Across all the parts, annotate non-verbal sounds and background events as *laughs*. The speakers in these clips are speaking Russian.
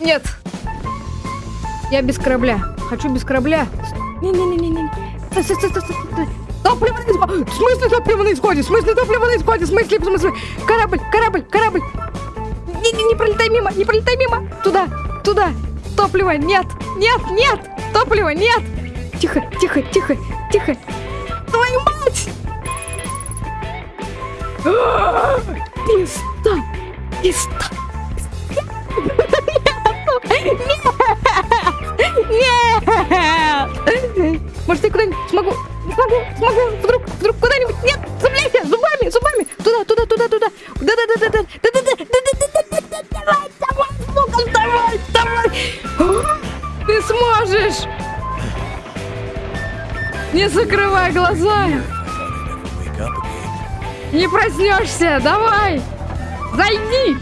Нет. Я без корабля. Хочу без корабля. Не-не-не-не-не. Топливо на исходе. В смысле топливо на исходе? В смысле топливо на исходе? В смысле, в смысле? Корабль, корабль, корабль. Не, не, не пролетай мимо, не пролетай мимо. Туда, туда. Топлива нет, нет, нет. Топлива нет. Тихо, тихо, тихо, тихо. Твою мать! Писта! Писта! Да-да-да-да-да! Да-да-да! Давай, давай, звуком, давай, давай! Ты сможешь! Не закрывай глаза! Не проснешься, давай! Зайди!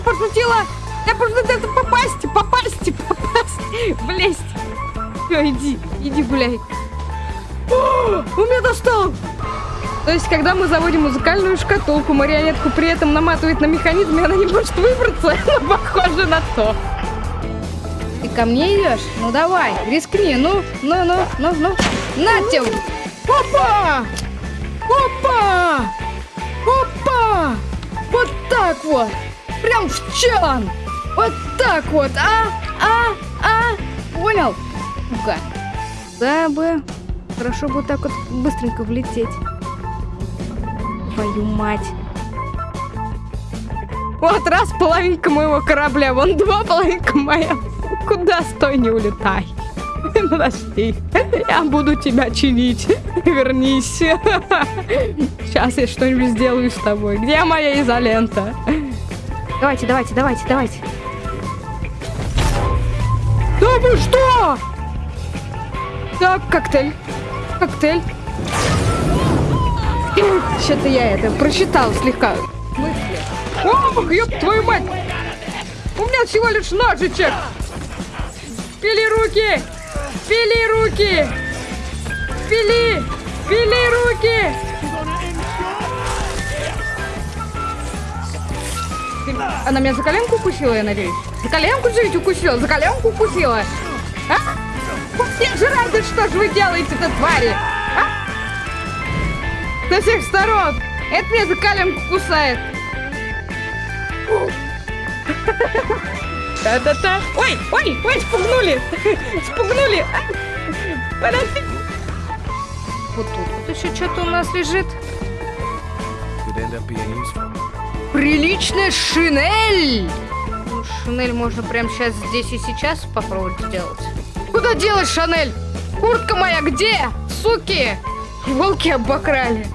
Я пошутила! Я пошутила попасть, попасть, *laughs* попасть, влезть. Все, иди, иди гуляй. О, у меня достал! То есть, когда мы заводим музыкальную шкатулку, марионетку при этом наматывает на механизм, она не может выбраться, *laughs* ну, похоже на то. Ты ко мне идешь? Ну давай, рискни, ну, ну, ну, ну, ну. На тебе! Опа! Опа! Опа! Вот так вот! Прям в чан! Вот так вот, а? А? А? Понял? Ну-ка. Да бы. Хорошо бы вот так вот быстренько влететь. Твою мать. Вот раз половинка моего корабля, вон два половинка моя. Куда стой, не улетай. Подожди, я буду тебя чинить. Вернись. Сейчас я что-нибудь сделаю с тобой. Где моя изолента? Давайте, давайте, давайте, давайте. Да вы что? Так, коктейль. Коктейль. *clears throat* Что-то я это прочитал слегка. Мысли. О, ёб твою мать! У меня всего лишь ножичек! Пили руки! Пили руки! Пили! Пили руки! Она меня за коленку укусила, я надеюсь? За коленку же ведь укусила? За коленку укусила? А? Все жрать, что же вы делаете-то, твари? А? Со всех сторон! Это меня за коленку кусает! Да-да-да! Ой, ой, ой, спугнули! Спугнули! А, Подожди! Вот тут вот еще что-то у нас лежит. Could end up being useful. Приличная шинель! Ну, шинель можно прямо сейчас, здесь и сейчас попробовать сделать. Куда делать Шанель? Куртка моя где? Суки! Волки обокрали.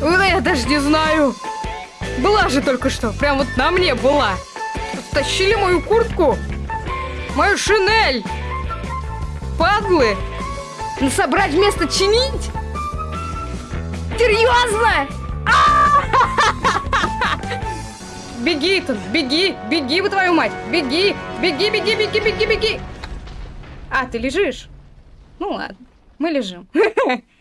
Ну, я даже не знаю. Была же только что. Прям вот на мне была. Тащили мою куртку. Мою шинель. Падлы. Ну, собрать вместо чинить? Серьезно? Беги, беги, беги, вы твою мать, беги, беги, беги, беги, беги, беги. А, ты лежишь? Ну ладно, мы лежим. *laughs*